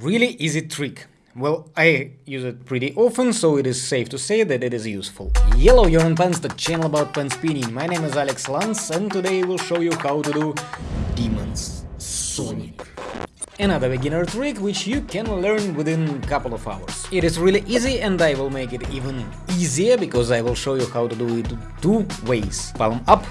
Really easy trick. Well, I use it pretty often, so it is safe to say that it is useful. Hello, you're on the channel about pen spinning. My name is Alex Lance, and today we'll show you how to do Demon's Sonic. Another beginner trick which you can learn within a couple of hours. It is really easy and I will make it even easier because I will show you how to do it two ways. Palm up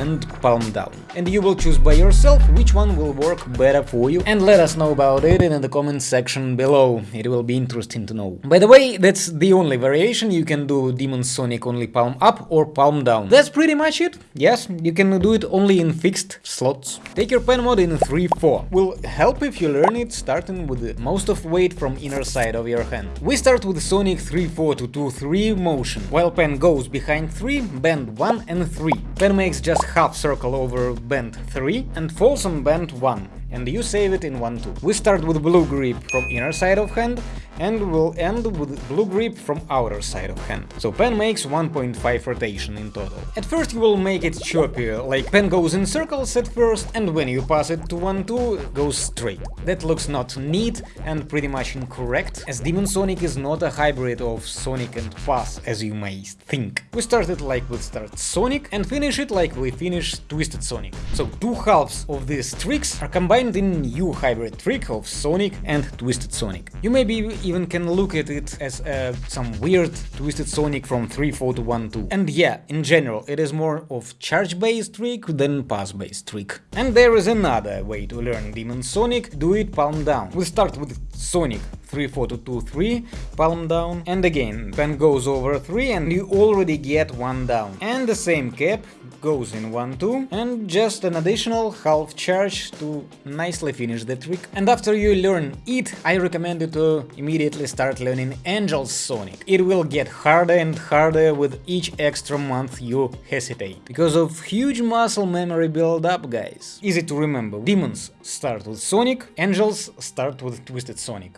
and palm down. And you will choose by yourself which one will work better for you and let us know about it in the comment section below, it will be interesting to know. By the way, that's the only variation, you can do Demon Sonic only palm up or palm down. That's pretty much it, yes, you can do it only in fixed slots. Take your pen mode in 3-4, will help if you learn it starting with most of weight from inner side of your hand. We start with Sonic 3-4 to 2-3 motion, while pen goes behind 3, bend 1 and 3. Pen makes just half circle over bend 3 and falls on bend 1, and you save it in 1-2. We start with blue grip from inner side of hand and will end with blue grip from outer side of hand. So pen makes 1.5 rotation in total. At first you will make it choppier, uh, like pen goes in circles at first and when you pass it to 1-2 goes straight. That looks not neat and pretty much incorrect, as Demon Sonic is not a hybrid of Sonic and Pass as you may think. We started like we start Sonic and finish it like we finish Twisted Sonic. So two halves of these tricks are combined in new hybrid trick of Sonic and Twisted Sonic. You may be even can look at it as uh, some weird Twisted Sonic from 3-4 to 1-2. And yeah, in general, it is more of charge-based trick than pass-based trick. And there is another way to learn Demon Sonic, do it palm down. We start with Sonic 3, 4 to 2, 3, palm down, and again, pen goes over 3 and you already get 1 down. And the same cap goes in 1, 2, and just an additional half charge to nicely finish the trick. And after you learn it, I recommend you to immediately start learning Angel's Sonic. It will get harder and harder with each extra month you hesitate, because of huge muscle memory build up, guys. Easy to remember, demons start with Sonic, angels start with Twisted Sonic.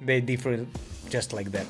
They differ just like that.